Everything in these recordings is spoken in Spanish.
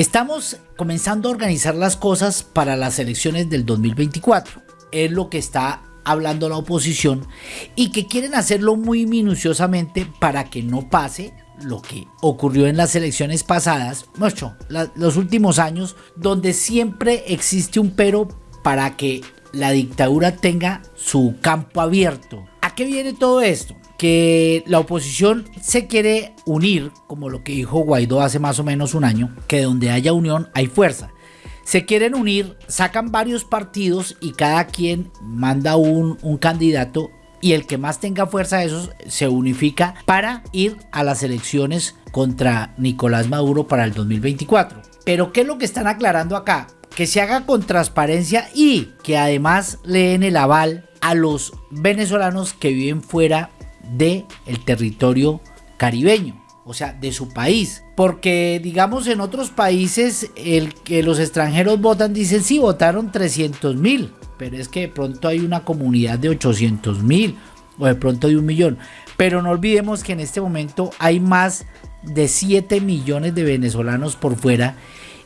Estamos comenzando a organizar las cosas para las elecciones del 2024. Es lo que está hablando la oposición y que quieren hacerlo muy minuciosamente para que no pase lo que ocurrió en las elecciones pasadas, mucho, los últimos años, donde siempre existe un pero para que la dictadura tenga su campo abierto. ¿A qué viene todo esto? Que la oposición se quiere unir, como lo que dijo Guaidó hace más o menos un año, que donde haya unión hay fuerza. Se quieren unir, sacan varios partidos y cada quien manda un, un candidato y el que más tenga fuerza de esos se unifica para ir a las elecciones contra Nicolás Maduro para el 2024. Pero ¿qué es lo que están aclarando acá? Que se haga con transparencia y que además leen el aval a los venezolanos que viven fuera del el territorio caribeño o sea, de su país. Porque, digamos, en otros países, el que los extranjeros votan, dicen, sí, votaron 300 mil pero es que de pronto hay una comunidad de 800 mil o de pronto de un millón. Pero no olvidemos que en este momento hay más de 7 millones de venezolanos por fuera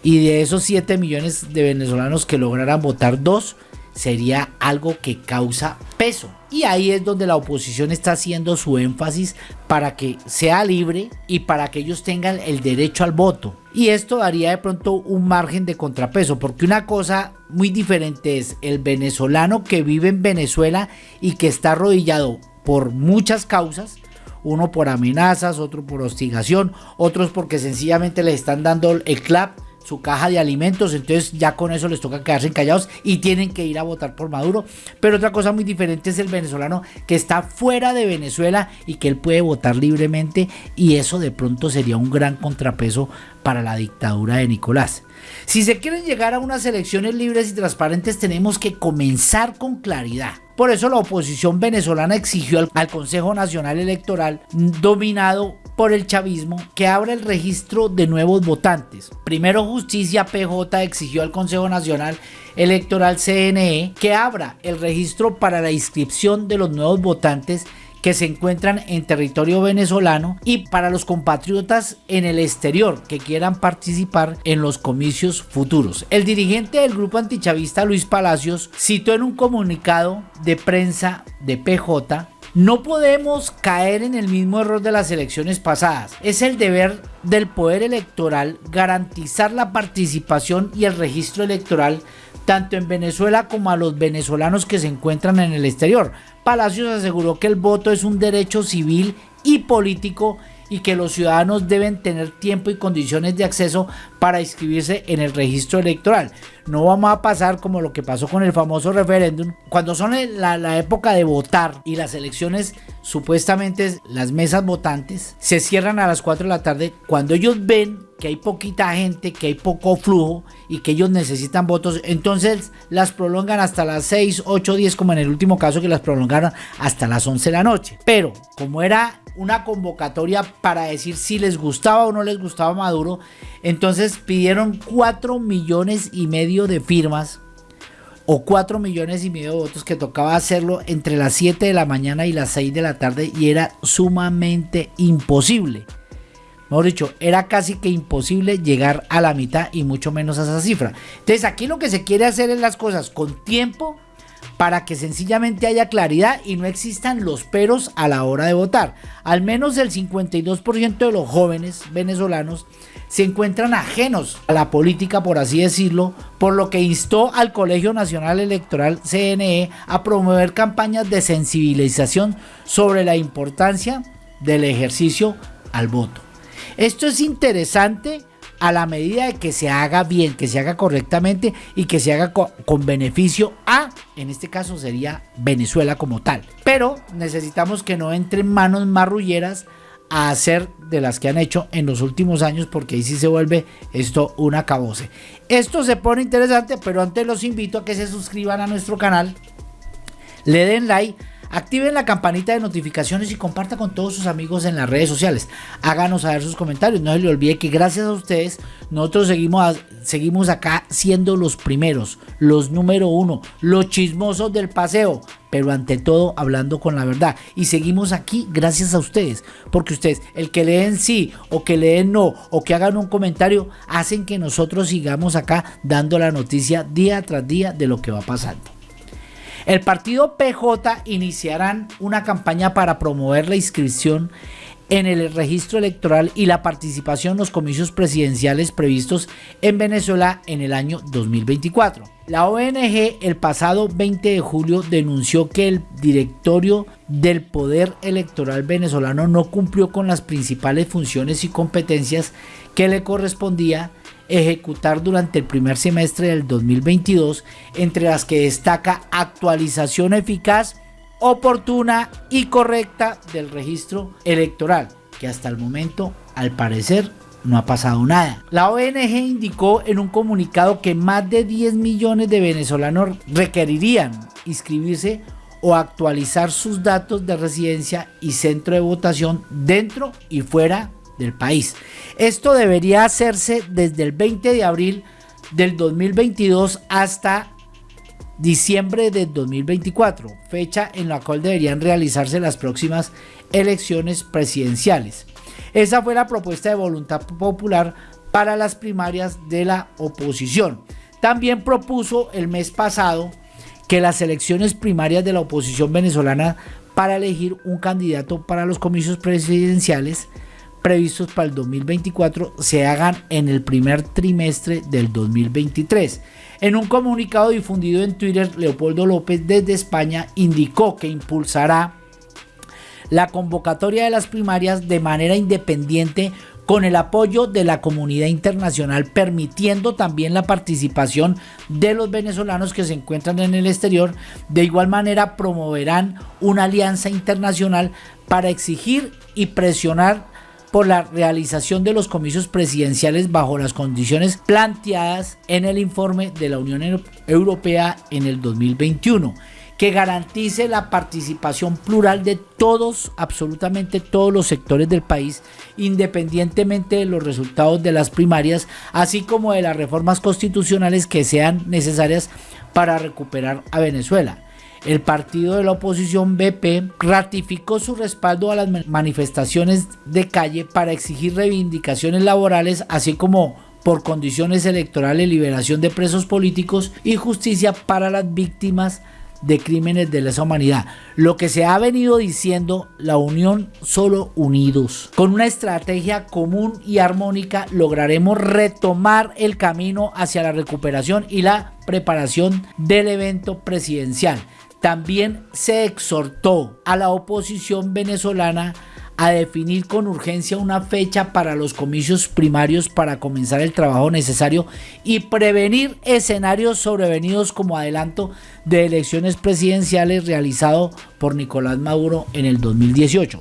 y de esos 7 millones de venezolanos que lograran votar dos, sería algo que causa peso. Y ahí es donde la oposición está haciendo su énfasis para que sea libre y para que ellos tengan el derecho al voto. Y esto daría de pronto un margen de contrapeso, porque una cosa muy diferente es el venezolano que vive en Venezuela y que está arrodillado por muchas causas, uno por amenazas, otro por hostigación, otros porque sencillamente le están dando el clap su caja de alimentos, entonces ya con eso les toca quedarse callados y tienen que ir a votar por Maduro. Pero otra cosa muy diferente es el venezolano que está fuera de Venezuela y que él puede votar libremente y eso de pronto sería un gran contrapeso para la dictadura de Nicolás. Si se quieren llegar a unas elecciones libres y transparentes tenemos que comenzar con claridad. Por eso la oposición venezolana exigió al Consejo Nacional Electoral dominado por el chavismo que abra el registro de nuevos votantes. Primero Justicia PJ exigió al Consejo Nacional Electoral CNE que abra el registro para la inscripción de los nuevos votantes que se encuentran en territorio venezolano y para los compatriotas en el exterior que quieran participar en los comicios futuros. El dirigente del grupo antichavista Luis Palacios citó en un comunicado de prensa de PJ no podemos caer en el mismo error de las elecciones pasadas. Es el deber del poder electoral garantizar la participación y el registro electoral tanto en Venezuela como a los venezolanos que se encuentran en el exterior. Palacios aseguró que el voto es un derecho civil y político y que los ciudadanos deben tener tiempo y condiciones de acceso para inscribirse en el registro electoral. No vamos a pasar como lo que pasó con el famoso referéndum, cuando son la, época de votar y las elecciones, supuestamente las mesas votantes se cierran a las 4 de la tarde, cuando ellos ven que hay poquita gente, que hay poco flujo y que ellos necesitan votos, entonces las prolongan hasta las 6, 8, 10, como en el último caso que las prolongaron hasta las 11 de la noche. Pero como era una convocatoria para decir si les gustaba o no les gustaba Maduro. Entonces pidieron 4 millones y medio de firmas o 4 millones y medio de votos que tocaba hacerlo entre las 7 de la mañana y las 6 de la tarde y era sumamente imposible. Mejor dicho, era casi que imposible llegar a la mitad y mucho menos a esa cifra. Entonces aquí lo que se quiere hacer es las cosas con tiempo para que sencillamente haya claridad y no existan los peros a la hora de votar. Al menos el 52% de los jóvenes venezolanos se encuentran ajenos a la política, por así decirlo, por lo que instó al Colegio Nacional Electoral CNE a promover campañas de sensibilización sobre la importancia del ejercicio al voto. Esto es interesante a la medida de que se haga bien, que se haga correctamente y que se haga con, beneficio a, en este caso sería Venezuela como tal. Pero necesitamos que no entren manos marrulleras a hacer de las que han hecho en los últimos años porque ahí sí se vuelve esto un acabose. Esto se pone interesante, pero antes los invito a que se suscriban a nuestro canal, le den like Activen la campanita de notificaciones y comparta con todos sus amigos en las redes sociales. Háganos saber sus comentarios. No se le olvide que gracias a ustedes nosotros seguimos, seguimos acá siendo los primeros, los número uno, los chismosos del paseo. pero ante todo hablando con la verdad. Y seguimos aquí gracias a ustedes, porque ustedes, el que leen sí o que leen no o que hagan un comentario, hacen que nosotros sigamos acá dando la noticia día tras día de lo que va pasando. El partido PJ iniciarán una campaña para promover la inscripción en el registro electoral y la participación en los comicios presidenciales previstos en Venezuela en el año 2024. La ONG el pasado 20 de julio denunció que el directorio del Poder Electoral venezolano no cumplió con las principales funciones y competencias que le correspondía ejecutar durante el primer semestre del 2022, entre las que destaca actualización eficaz oportuna y correcta del registro electoral, que hasta el momento, al parecer, no ha pasado nada. La ONG indicó en un comunicado que más de 10 millones de venezolanos requerirían inscribirse o actualizar sus datos de residencia y centro de votación dentro y fuera del país. Esto debería hacerse desde el 20 de abril del 2022 hasta diciembre de 2024, fecha en la cual deberían realizarse las próximas elecciones presidenciales. Esa fue la propuesta de voluntad popular para las primarias de la oposición. También propuso el mes pasado que las elecciones primarias de la oposición venezolana para elegir un candidato para los comicios presidenciales previstos para el 2024 se hagan en el primer trimestre del 2023. En un comunicado difundido en Twitter, Leopoldo López desde España indicó que impulsará la convocatoria de las primarias de manera independiente con el apoyo de la comunidad internacional, permitiendo también la participación de los venezolanos que se encuentran en el exterior. De igual manera, promoverán una alianza internacional para exigir y presionar por la realización de los comicios presidenciales bajo las condiciones planteadas en el informe de la Unión Europea en el 2021 que garantice la participación plural de todos, absolutamente todos los sectores del país, independientemente de los resultados de las primarias, así como de las reformas constitucionales que sean necesarias para recuperar a Venezuela el partido de la oposición BP ratificó su respaldo a las manifestaciones de calle para exigir reivindicaciones laborales, así como por condiciones electorales, liberación de presos políticos y justicia para las víctimas de crímenes de lesa humanidad. Lo que se ha venido diciendo, la unión solo unidos. Con una estrategia común y armónica lograremos retomar el camino hacia la recuperación y la preparación del evento presidencial. También se exhortó a la oposición venezolana a definir con urgencia una fecha para los comicios primarios para comenzar el trabajo necesario y prevenir escenarios sobrevenidos como adelanto de elecciones presidenciales realizado por Nicolás Maduro en el 2018.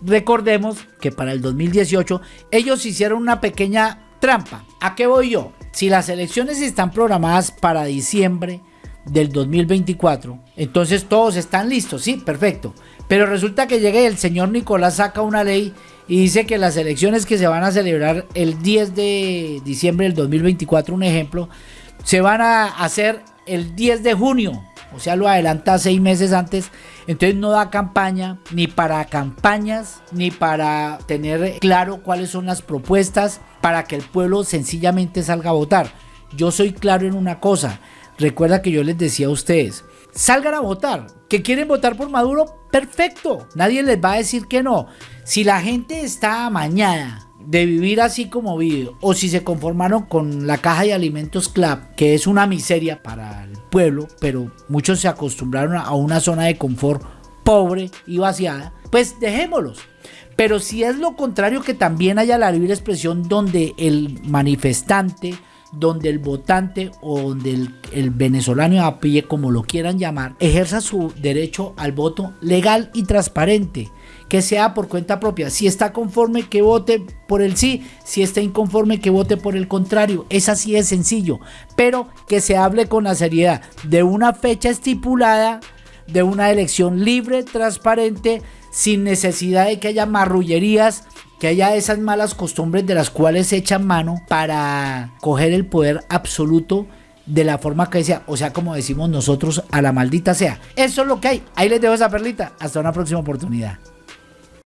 Recordemos que para el 2018 ellos hicieron una pequeña trampa. ¿A qué voy yo? Si las elecciones están programadas para diciembre, del 2024. Entonces todos están listos, sí, perfecto. Pero resulta que llega el señor Nicolás saca una ley y dice que las elecciones que se van a celebrar el 10 de diciembre del 2024, un ejemplo, se van a hacer el 10 de junio. O sea, lo adelanta seis meses antes. Entonces no da campaña ni para campañas, ni para tener claro cuáles son las propuestas para que el pueblo sencillamente salga a votar. Yo soy claro en una cosa. Recuerda que yo les decía a ustedes, salgan a votar. ¿Que quieren votar por Maduro? Perfecto. Nadie les va a decir que no. Si la gente está amañada de vivir así como vive, o si se conformaron con la caja de alimentos CLAP, que es una miseria para el pueblo, pero muchos se acostumbraron a una zona de confort pobre y vaciada, pues dejémoslos. Pero si es lo contrario, que también haya la libre expresión donde el manifestante, donde el votante o donde el, venezolano a pie, como lo quieran llamar, ejerza su derecho al voto legal y transparente, que sea por cuenta propia. Si está conforme, que vote por el sí, si está inconforme, que vote por el contrario. Es así de sencillo, pero que se hable con la seriedad de una fecha estipulada, de una elección libre, transparente, sin necesidad de que haya marrullerías que haya esas malas costumbres de las cuales se echan mano para coger el poder absoluto de la forma que sea, o sea, como decimos nosotros, a la maldita sea. Eso es lo que hay. Ahí les dejo esa perlita. Hasta una próxima oportunidad.